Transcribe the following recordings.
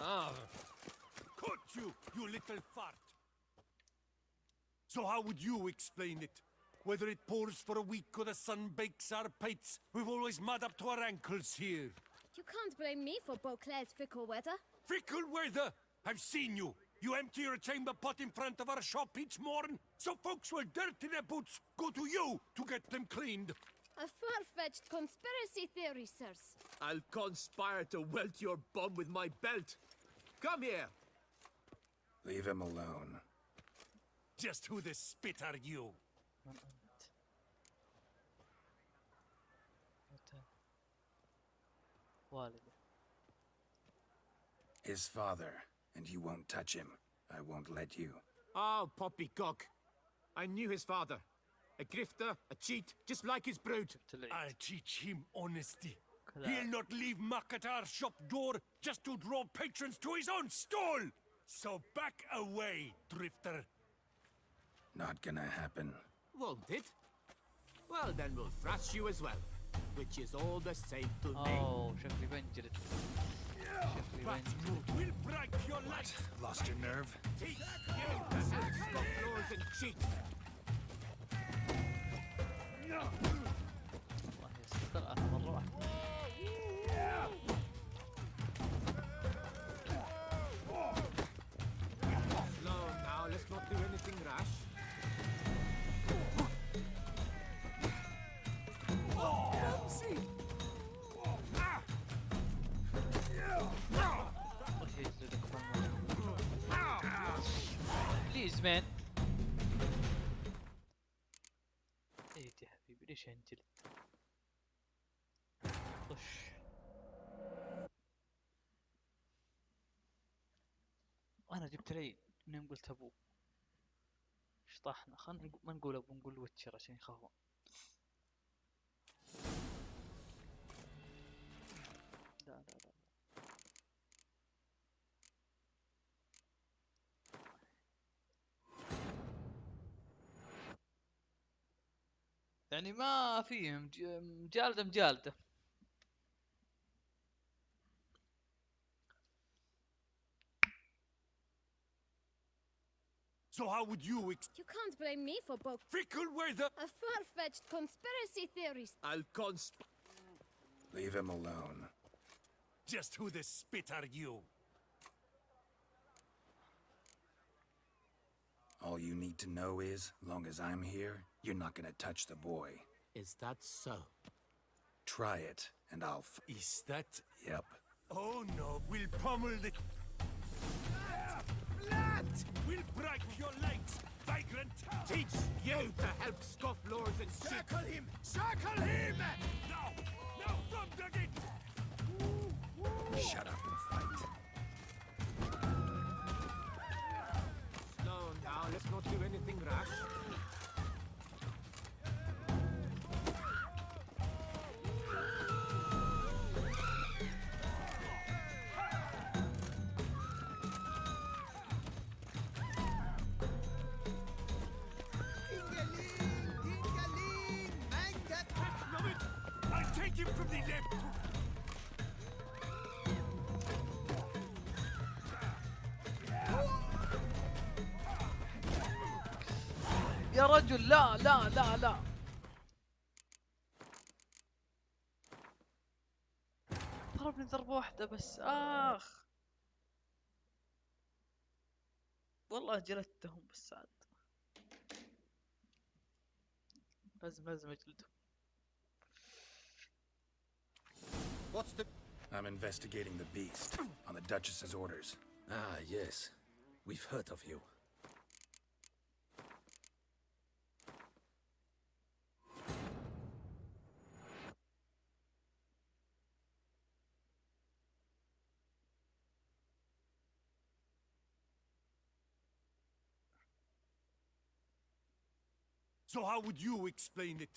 Ah. Cut you, you little fart. So how would you explain it? Whether it pours for a week or the sun bakes our pates, we've always mud up to our ankles here. You can't blame me for Beauclair's fickle weather. Fickle weather! I've seen you. You empty your chamber pot in front of our shop each morn, so folks will dirty their boots go to you to get them cleaned. A far-fetched conspiracy theory, sirs. I'll conspire to welt your bum with my belt. Come here! Leave him alone. Just who the spit are you? His father, and you won't touch him. I won't let you. Ah, oh, poppycock. I knew his father. A grifter, a cheat, just like his brood. I'll teach him honesty. He'll not leave Makatar shop door just to draw patrons to his own stall. So back away, drifter. Not gonna happen. Won't it? Well, then we'll thrash you as well. Which is all the same to me. اوه شكلي بنجلد شكلي But بنجلد we'll break your legs. Lost your nerve? Teach you to help scofflaws and cheats. والله يستر انا مره واحده مان ايدي يا حبيبي ليش انجلد طش. أنا جبت العيد منين قلت أبوه. شطحنا. خلنا ما نقول ابو نقول ويتشر عشان يخافون يعني ما فيهم ج- مجالده مجالده So how would you ex- You can't blame me for Beauclair. fickle weather? A far-fetched conspiracy theory. I'll consp... Leave him alone. Just who the spit are you? All you need to know is, long as I'm here, you're not gonna touch the boy. Is that so? Try it, and I'll f- Is that? Yep. Oh no, we'll pummel the. Blood! We'll break your legs, vagrant! Teach you to help scofflaws and. Circle him! Circle him! Now! Now, from the gate! Shut up يا رجل لا لا لا لا ضربني ضربة واحدة بس آخ والله جلدتهم بس عاد لازم لازم اجلدهم What's the... I'm investigating the beast, on the Duchess's orders. Ah, yes. We've heard of you. So how would you explain it?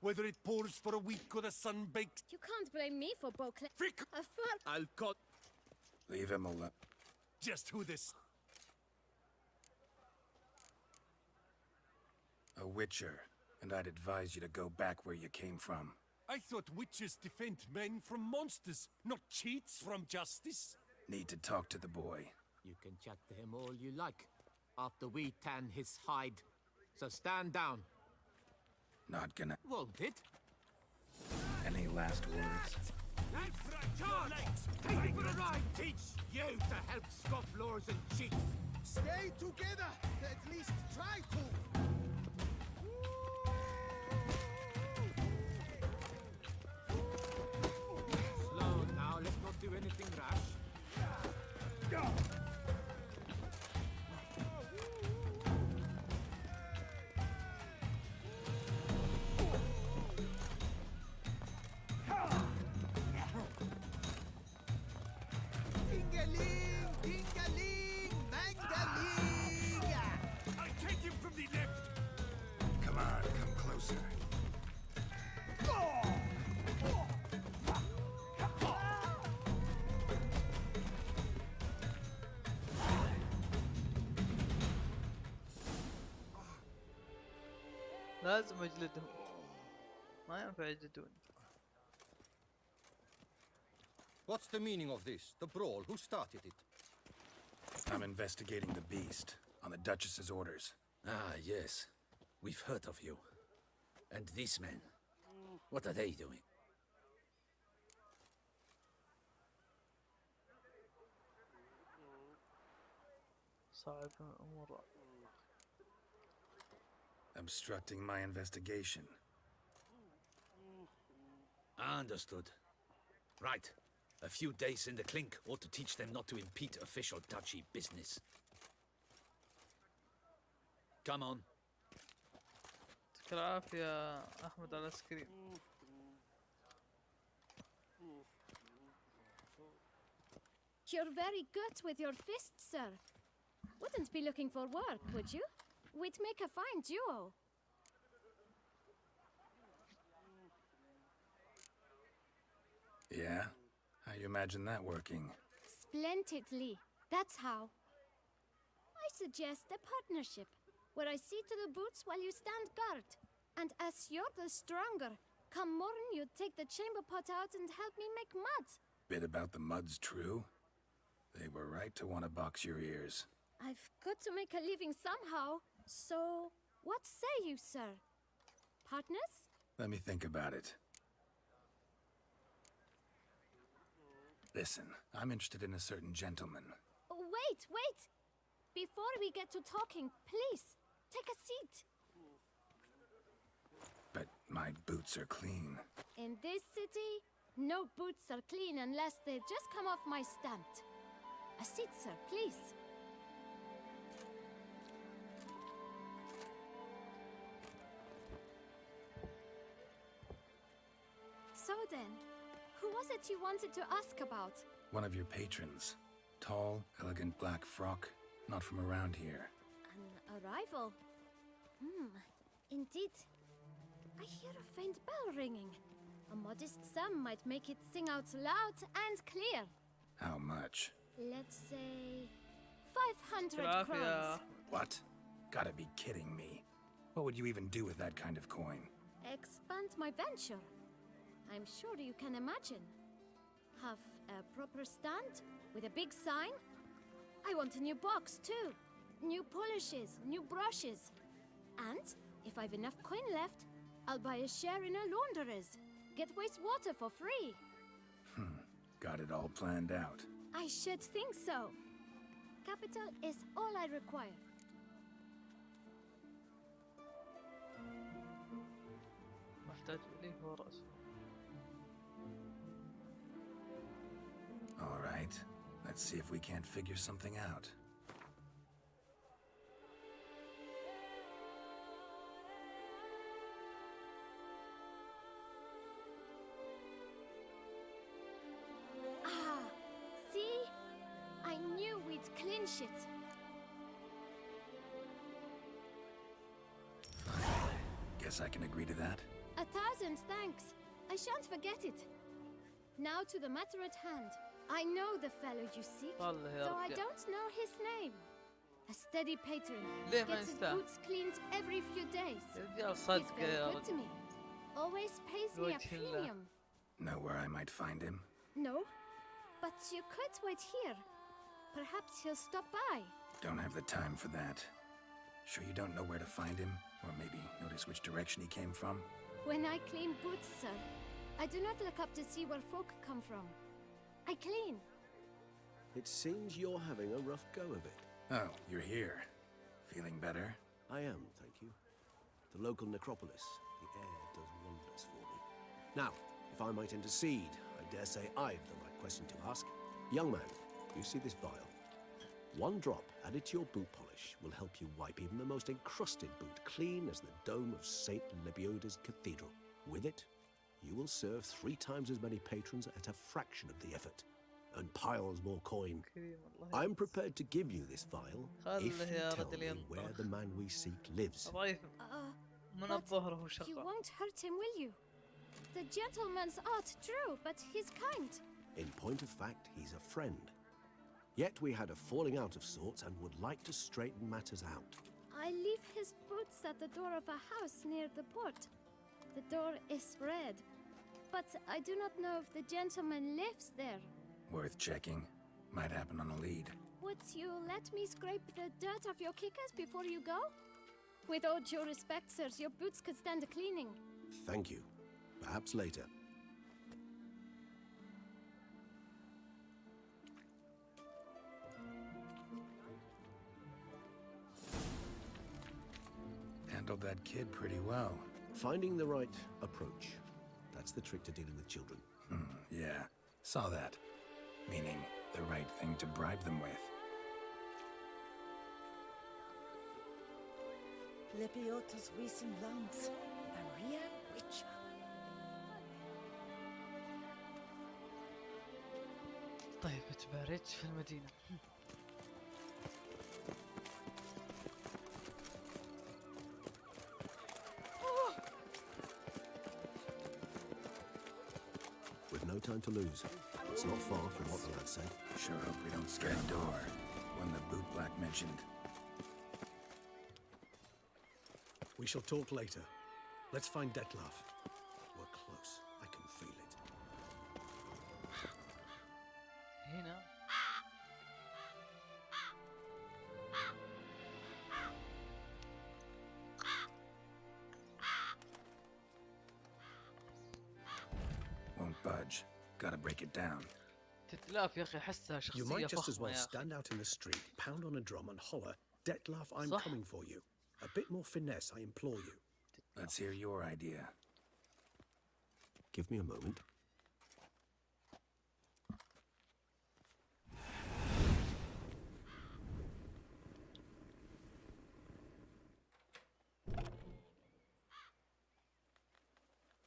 Whether it pours for a week or the sun bakes... You can't blame me for Beauclair. Fick! A far... I'll cut... Leave him alone. Just who this... A witcher, and I'd advise you to go back where you came from. I thought witches defend men from monsters, not cheats from justice. Need to talk to the boy. You can chat to him all you like after we tan his hide. So stand down. Not gonna. Won't it? Any last words? That's right, Charge! Take me for a ride! Teach you to help scofflaws and cheats! Stay together! At least try to! لازم اجلدهم ما ينفع يجلدون What's the meaning of this? The brawl? Who started it? I'm investigating the beast on the Duchess's orders. Ah, yes. We've heard of you. And these men. What are they doing? صعب الامور obstructing my investigation. Understood. Right. A few days in the clink ought to teach them not to impede official Duchy business. Come on. يا أحمد You're very good with your fists, sir. Wouldn't be looking for work, would you? We'd make a fine duo. Yeah? How you imagine that working? Splendidly. That's how. I suggest a partnership, where I see to the boots while you stand guard. And as you're the stronger, come morn you take the chamber pot out and help me make mud. Bit about the mud's true? They were right to want to box your ears. I've got to make a living somehow, so what say you, sir? Partners? Let me think about it. Listen, I'm interested in a certain gentleman. Oh, Wait, wait! Before we get to talking, please, take a seat. But my boots are clean. In this city, no boots are clean unless they just come off my stamp. A seat, sir, please. So then, who was it you wanted to ask about? One of your patrons. Tall, elegant black frock, not from around here. An arrival? Hmm, indeed. I hear a faint bell ringing. A modest sum might make it sing out loud and clear. How much? Let's say... 500 crowns. What? Gotta be kidding me. What would you even do with that kind of coin? Expand my venture. I'm sure you can imagine. Have a proper stand with a big sign. I want a new box too. New polishes, new brushes. And if I've enough coin left, I'll buy a share in a launderer's. Get wastewater for free. Got it all planned out. I should think so. Capital is all I require. محتاج إليه هو رأسه right. Let's see if we can't figure something out. Ah, see? I knew we'd clinch it. Guess I can agree to that. A thousand thanks. I shan't forget it. Now to the matter at hand. I know the fellow you seek, though I don't know his name. A steady patron gets his boots cleaned every few days. He's very good to me. Always pays me a premium. Know where I might find him? No, but you could wait here. Perhaps he'll stop by. Don't have the time for that. Sure you don't know where to find him? Or maybe notice which direction he came from? When I clean boots, sir, I do not look up to see where folk come from. I clean. It seems you're having a rough go of it. Oh, you're here. Feeling better? I am, thank you. The local necropolis. The air does wonders for me. Now, if I might intercede, I dare say I've the right question to ask. Young man, you see this vial? One drop added to your boot polish will help you wipe even the most encrusted boot clean as the dome of St. Lebioda's cathedral. With it, you will serve three times as many patrons at a fraction of the effort and piles more coin. I'm prepared to give you this vial if you tell me where the man we seek lives. Uh, but you won't hurt him, will you? The gentleman's art true, but he's kind. In point of fact, he's a friend. Yet we had a falling out of sorts and would like to straighten matters out. I leave his boots at the door of a house near the port. The door is red, but I do not know if the gentleman lives there. Worth checking. Might happen on a lead. Would you let me scrape the dirt off your kickers before you go? With all due respect, sirs, your boots could stand a cleaning. Thank you. Perhaps later. Handled that kid pretty well. Finding the right approach. That's the trick to dealing with children. Hmm, yeah. Saw that. Meaning, the right thing to bribe them with. Lebiota's recent lungs. Maria Witcher. طيب تباريت في المدينة to lose. It's not far from what the lad said. Sure hope we don't scare the door. One the bootblack mentioned. We shall talk later. Let's find Dettlaff. اخي احسها You might just as well stand out in the street, pound on a drum and holler, Dettlaff, I'm صح. coming for you. A bit more finesse, I implore you. Let's hear your idea. Give me a moment.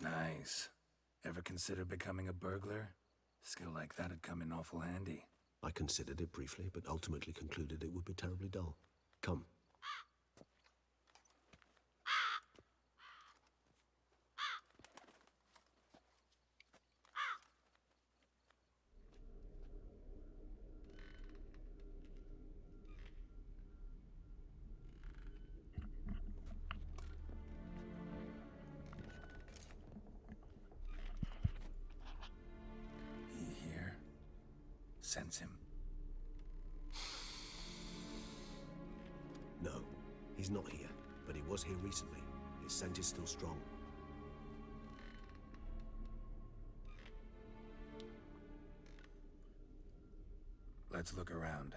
Nice. Ever consider becoming a burglar? Skill like that had come in awful handy. I considered it briefly, but ultimately concluded it would be terribly dull. Come. His scent is still strong. Let's look around.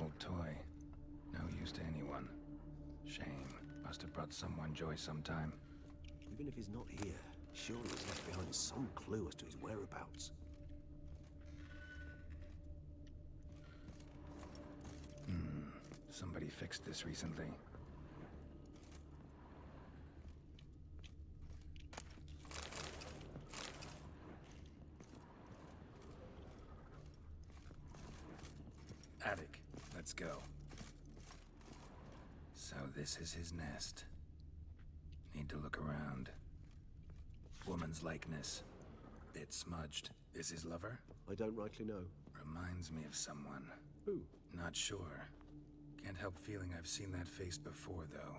Old toy. No use to anyone. Shame. Must have brought someone joy sometime. If he's not here, surely he's left behind some clue as to his whereabouts. Hmm. Somebody fixed this recently. Attic. Let's go. So this is his nest. Need to look around. Woman's likeness. Bit smudged. Is his lover? I don't rightly know. Reminds me of someone. Who? Not sure. Can't help feeling I've seen that face before, though.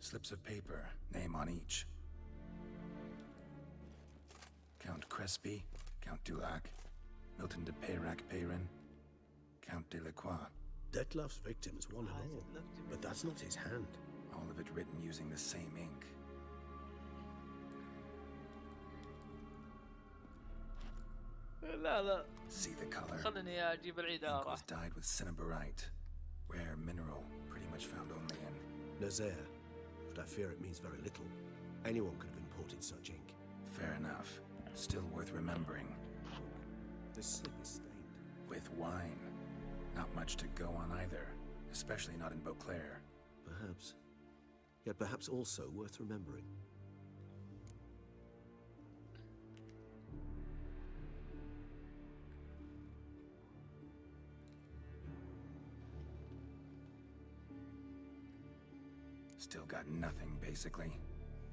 Slips of paper, name on each. Count Crespi, Count Dulac, Milton de Peyrac Peyran, Count de la Croix. Dettlaff's victims, one and all. But that's not his hand. All of it written using the same ink. See the color. Ink was dyed with cinnabarite, rare mineral pretty much found only in Nazair, I fear it means very little. Anyone could have imported such ink. Fair enough. Still worth remembering. The slip is stained. With wine. Not much to go on either, especially not in Beauclair. Perhaps. Yet perhaps also worth remembering. got nothing, basically.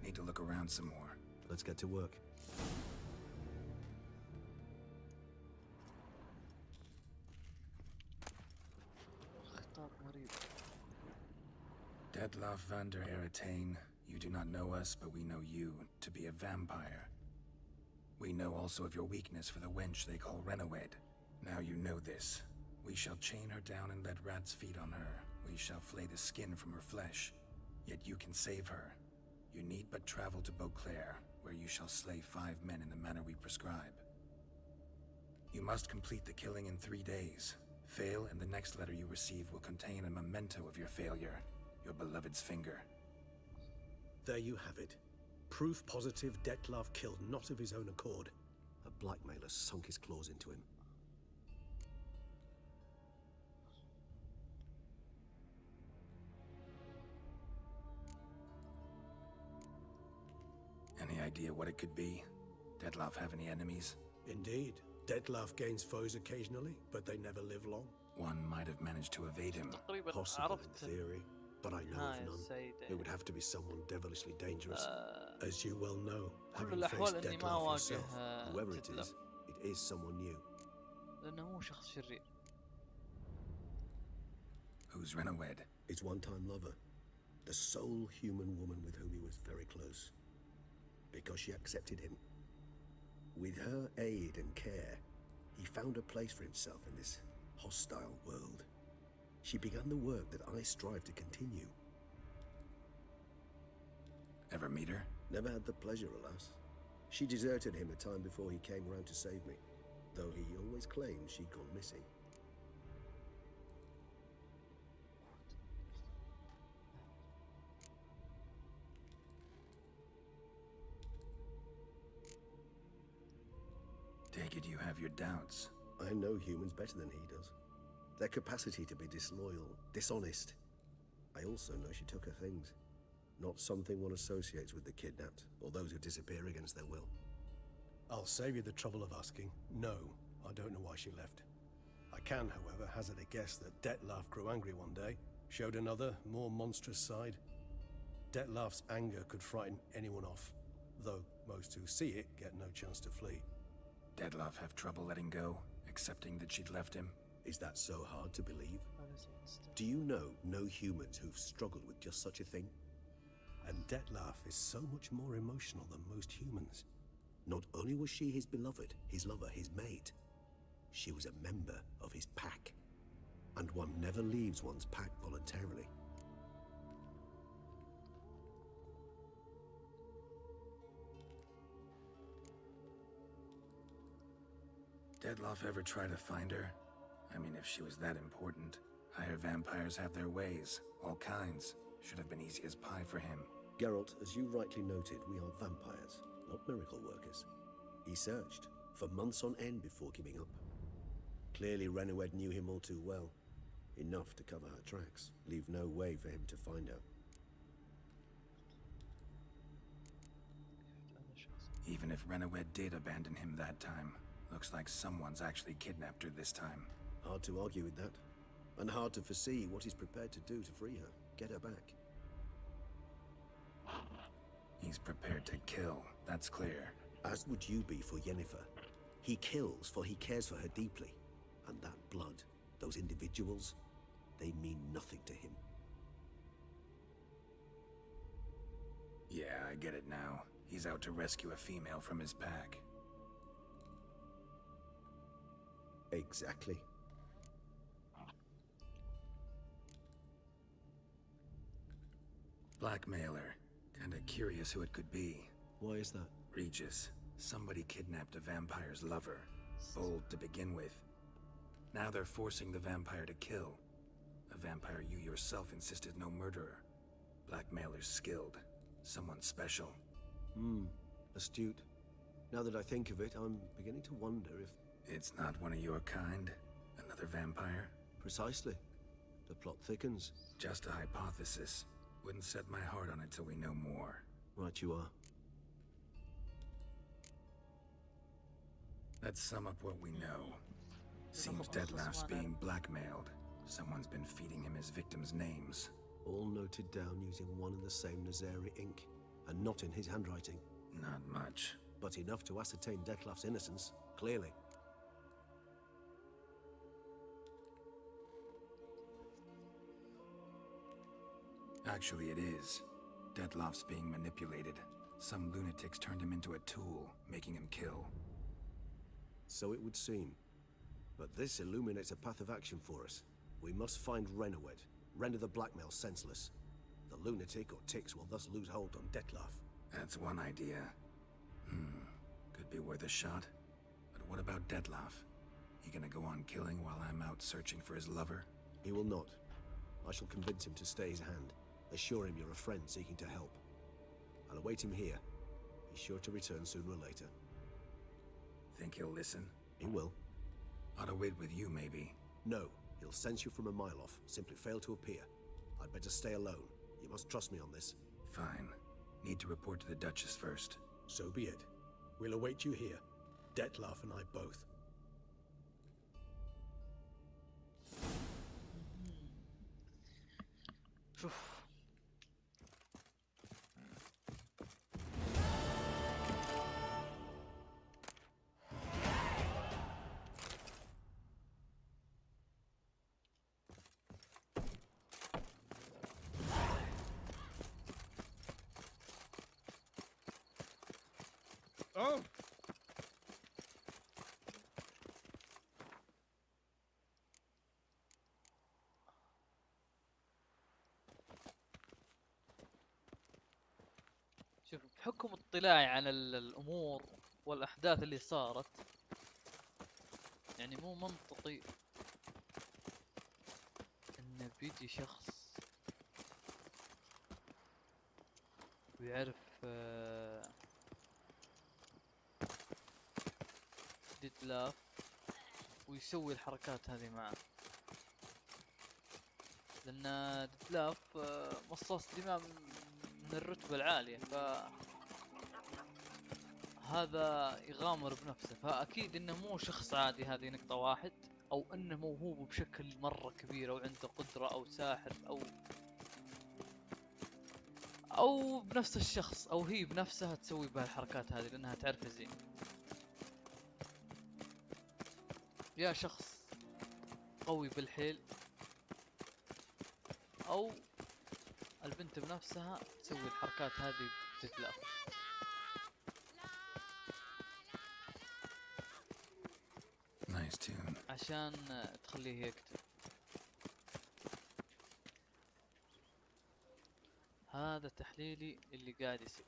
Need to look around some more. Let's get to work. Dettlaff van der Eretein, you do not know us, but we know you to be a vampire. We know also of your weakness for the wench they call Rhenawedd. Now you know this. We shall chain her down and let rats feed on her. We shall flay the skin from her flesh. Yet you can save her. You need but travel to Beauclair, where you shall slay five men in the manner we prescribe. You must complete the killing in three days. Fail, and the next letter you receive will contain a memento of your failure. Your beloved's finger. There you have it. Proof positive Dettlaff killed not of his own accord. A blackmailer sunk his claws into him. idea what it could be? Dettlaff have any enemies? Indeed. Dettlaff gains foes occasionally, but they never live long. One might have managed to evade him. Possible in theory, but I know of none. It would have to be someone devilishly dangerous. As you well know, having faced Dettlaff yourself, whoever it is, it is someone new. Who's Rhenawedd? His one-time lover. The sole human woman with whom he was very close. Because she accepted him. With her aid and care, he found a place for himself in this hostile world. She began the work that I strive to continue. Ever meet her? Never had the pleasure, alas. She deserted him a time before he came round to save me, though he always claimed she'd gone missing. Take it you have your doubts. I know humans better than he does. Their capacity to be disloyal, dishonest. I also know she took her things. Not something one associates with the kidnapped, or those who disappear against their will. I'll save you the trouble of asking. No, I don't know why she left. I can, however, hazard a guess that Dettlaff grew angry one day, showed another, more monstrous side. Dettlaff's anger could frighten anyone off, though most who see it get no chance to flee. Dettlaff have trouble letting go, accepting that she'd left him? Is that so hard to believe? Do you know no humans who've struggled with just such a thing? And Dettlaff is so much more emotional than most humans. Not only was she his beloved, his lover, his mate, she was a member of his pack. And one never leaves one's pack voluntarily. Dettlaff ever try to find her? I mean, if she was that important. Higher vampires have their ways, all kinds. Should have been easy as pie for him. Geralt, as you rightly noted, we are vampires, not miracle workers. He searched, for months on end before giving up. Clearly Rhenawedd knew him all too well. Enough to cover her tracks, leave no way for him to find her. Even if Rhenawedd did abandon him that time, looks like someone's actually kidnapped her this time. Hard to argue with that. And hard to foresee what he's prepared to do to free her, get her back. He's prepared to kill, that's clear. As would you be for Yennefer. He kills for he cares for her deeply. And that blood, those individuals, they mean nothing to him. Yeah, I get it now. He's out to rescue a female from his pack. Exactly. Blackmailer. Kinda curious who it could be. Why is that? Regis. Somebody kidnapped a vampire's lover. Bold to begin with. Now they're forcing the vampire to kill. A vampire you yourself insisted no murderer. Blackmailer's skilled. Someone special. Hmm. Astute. Now that I think of it, I'm beginning to wonder if... It's not one of your kind? Another vampire? Precisely. The plot thickens. Just a hypothesis. Wouldn't set my heart on it till we know more. Right you are. Let's sum up what we know. Seems Dettlaff's being blackmailed. Someone's been feeding him his victims' names. All noted down using one and the same Nazairi ink, and not in his handwriting. Not much. But enough to ascertain Dettlaff's innocence, clearly. Actually, it is. Dettlaff's being manipulated. Some lunatics turned him into a tool, making him kill. So it would seem. But this illuminates a path of action for us. We must find Rhenawedd, render the blackmail senseless. The lunatic or ticks will thus lose hold on Dettlaff. That's one idea. Hmm, could be worth a shot. But what about Dettlaff? He gonna go on killing while I'm out searching for his lover? He will not. I shall convince him to stay his hand. Assure him you're a friend seeking to help. I'll await him here. He's sure to return sooner or later. Think he'll listen? He will. Ought to wait with you, maybe. No, he'll sense you from a mile off. Simply fail to appear. I'd better stay alone. You must trust me on this. Fine. Need to report to the Duchess first. So be it. We'll await you here. Dettlaff and I both. شوف بحكم اطلاعي على ال- الأمور والأحداث اللي صارت يعني مو منطقي إنه بيجي شخص ويعرف آه، ديتلاف ويسوي الحركات هذه معه. لأن ديتلاف آه، مصاص دماء من الرتبة العالية ف هذا يغامر بنفسه. فأكيد إنه مو شخص عادي هذه نقطة واحد أو إنه موهوب بشكل مرة كبير أو عنده قدرة أو ساحر أو أو بنفس الشخص أو هي بنفسها تسوي بهالحركات هذه لأنها تعرفه زين. يا شخص قوي بالحيل أو البنت بنفسها تسوي الحركات هذه tune. عشان تخليه يقتل هذا تحليلي اللي قاعد يصير.